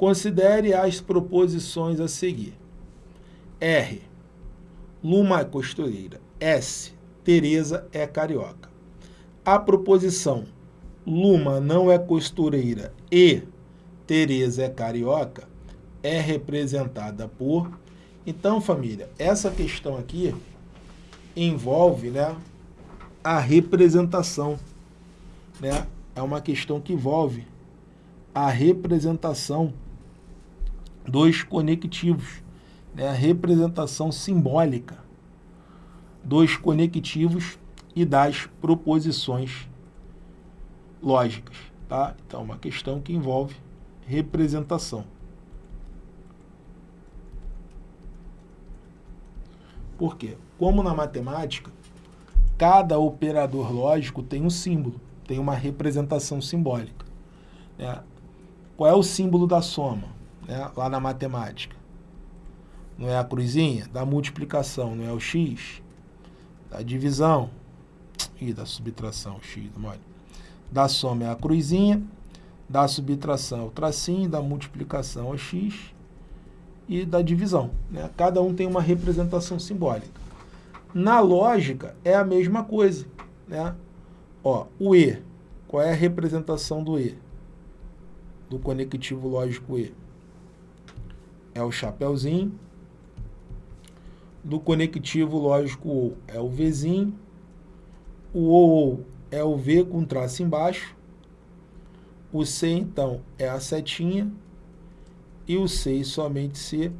Considere as proposições a seguir. R. Luma é costureira. S. Tereza é carioca. A proposição Luma não é costureira e Tereza é carioca é representada por... Então, família, essa questão aqui envolve né, a representação. Né? É uma questão que envolve a representação dos conectivos, né? a representação simbólica dos conectivos e das proposições lógicas. Tá? Então, uma questão que envolve representação. Por quê? Como na matemática, cada operador lógico tem um símbolo, tem uma representação simbólica. Né? Qual é o símbolo da soma né? lá na matemática? Não é a cruzinha? Da multiplicação, não é o x? Da divisão e da subtração, x, mole. Da soma é a cruzinha, da subtração é o tracinho, da multiplicação é o x e da divisão. Né? Cada um tem uma representação simbólica. Na lógica, é a mesma coisa. Né? Ó, o E, qual é a representação do E? Do conectivo lógico E? É o chapeuzinho. Do conectivo lógico O é o Vzinho. O OO é o V com traço embaixo. O C, então, é a setinha. E o C e somente C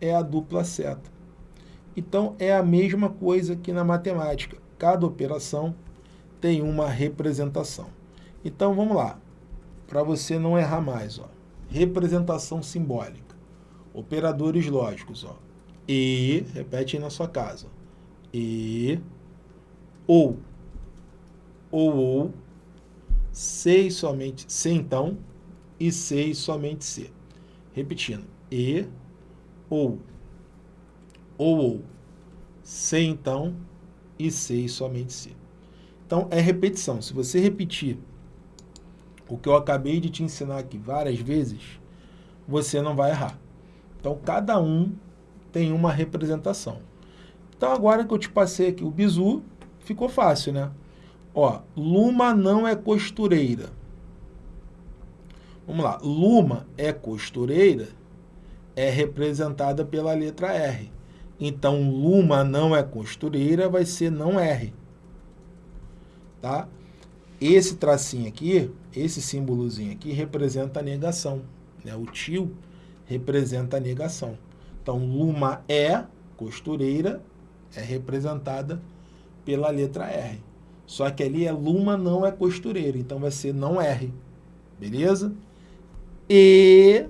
é a dupla seta. Então, é a mesma coisa que na matemática. Cada operação tem uma representação. Então, vamos lá. Para você não errar mais. Ó. Representação simbólica. Operadores lógicos. Ó. E, repete aí na sua casa. E, ou ou ou, C e somente C então, e C e somente C. Repetindo, E, ou, ou ou, C então, e C e somente C. Então, é repetição. Se você repetir o que eu acabei de te ensinar aqui várias vezes, você não vai errar. Então, cada um tem uma representação. Então, agora que eu te passei aqui o bizu, ficou fácil, né? Ó, Luma não é costureira. Vamos lá. Luma é costureira, é representada pela letra R. Então, Luma não é costureira, vai ser não R. Tá? Esse tracinho aqui, esse símbolozinho aqui, representa a negação. Né? O tio representa a negação. Então, Luma é costureira, é representada pela letra R. Só que ali é Luma não é costureira, então vai ser não R. Beleza? E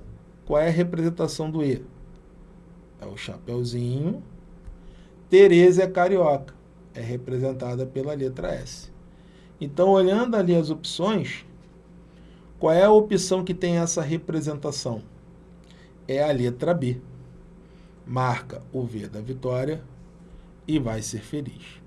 qual é a representação do E? É o chapeuzinho. Tereza é carioca. É representada pela letra S. Então, olhando ali as opções, qual é a opção que tem essa representação? É a letra B. Marca o V da vitória e vai ser feliz.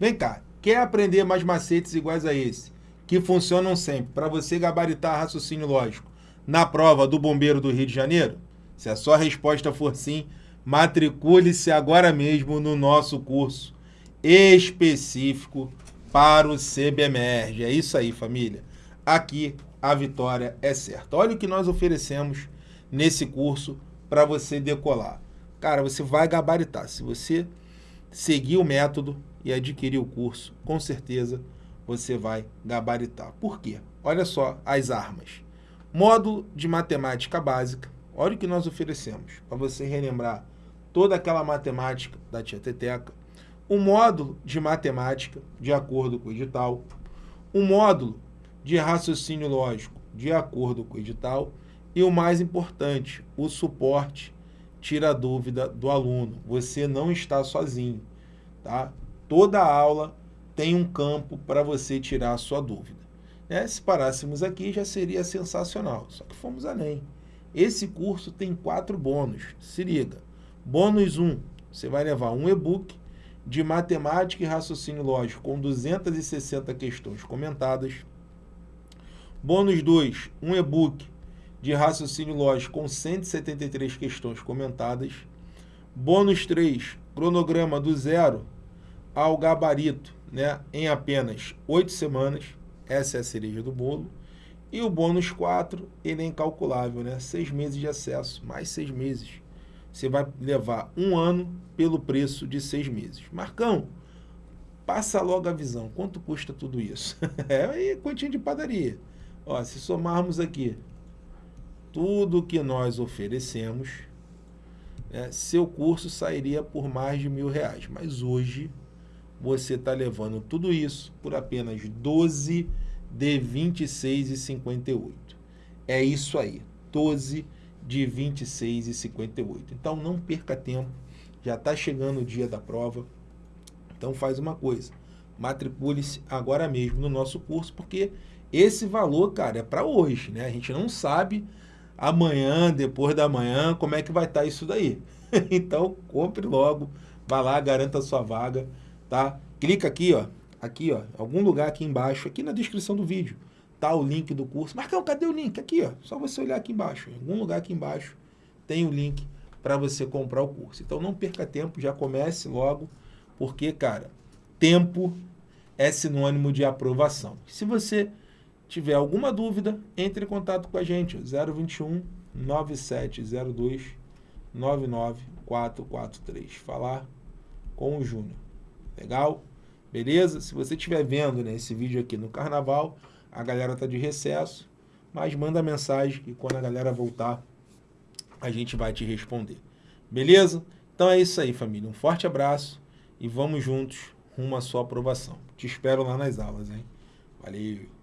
Vem cá, Quer aprender mais macetes iguais a esse, que funcionam sempre, para você gabaritar raciocínio lógico, na prova do Bombeiro do Rio de Janeiro? Se a sua resposta for sim, matricule-se agora mesmo no nosso curso específico para o CBMERG. É isso aí, família. Aqui a vitória é certa. Olha o que nós oferecemos nesse curso para você decolar. Cara, você vai gabaritar. Se você seguir o método, e adquirir o curso, com certeza você vai gabaritar. Por quê? Olha só as armas. Módulo de matemática básica. Olha o que nós oferecemos, para você relembrar toda aquela matemática da tia Teteca. Um módulo de matemática, de acordo com o edital. Um módulo de raciocínio lógico, de acordo com o edital. E o mais importante, o suporte tira a dúvida do aluno. Você não está sozinho, tá? toda aula tem um campo para você tirar a sua dúvida. Né? Se parássemos aqui, já seria sensacional, só que fomos além. Esse curso tem quatro bônus, se liga. Bônus 1, um, você vai levar um e-book de matemática e raciocínio lógico com 260 questões comentadas. Bônus 2, um e-book de raciocínio lógico com 173 questões comentadas. Bônus 3, cronograma do zero ao gabarito, né, em apenas 8 semanas. Essa é a cereja do bolo. E o bônus 4, ele é incalculável, né? 6 meses de acesso, mais 6 meses. Você vai levar um ano pelo preço de 6 meses. Marcão, passa logo a visão. Quanto custa tudo isso? é aí, continha de padaria. Ó, se somarmos aqui tudo que nós oferecemos, né, seu curso sairia por mais de mil reais. Mas hoje você está levando tudo isso por apenas 12 de 26,58. É isso aí, 12 de 26,58. Então não perca tempo, já está chegando o dia da prova. Então faz uma coisa, matricule-se agora mesmo no nosso curso, porque esse valor, cara, é para hoje, né? A gente não sabe amanhã, depois da manhã, como é que vai estar tá isso daí. então, compre logo, vá lá, garanta a sua vaga, tá? Clica aqui, ó, aqui, ó, algum lugar aqui embaixo, aqui na descrição do vídeo, tá o link do curso. Marcão, cadê o link? Aqui, ó, só você olhar aqui embaixo, em algum lugar aqui embaixo tem o link para você comprar o curso. Então, não perca tempo, já comece logo, porque, cara, tempo é sinônimo de aprovação. Se você tiver alguma dúvida, entre em contato com a gente, 021 9702 99443. Falar com o Júnior. Legal? Beleza? Se você estiver vendo né, esse vídeo aqui no carnaval, a galera está de recesso, mas manda mensagem e quando a galera voltar, a gente vai te responder. Beleza? Então é isso aí, família. Um forte abraço e vamos juntos rumo à sua aprovação. Te espero lá nas aulas, hein? Valeu!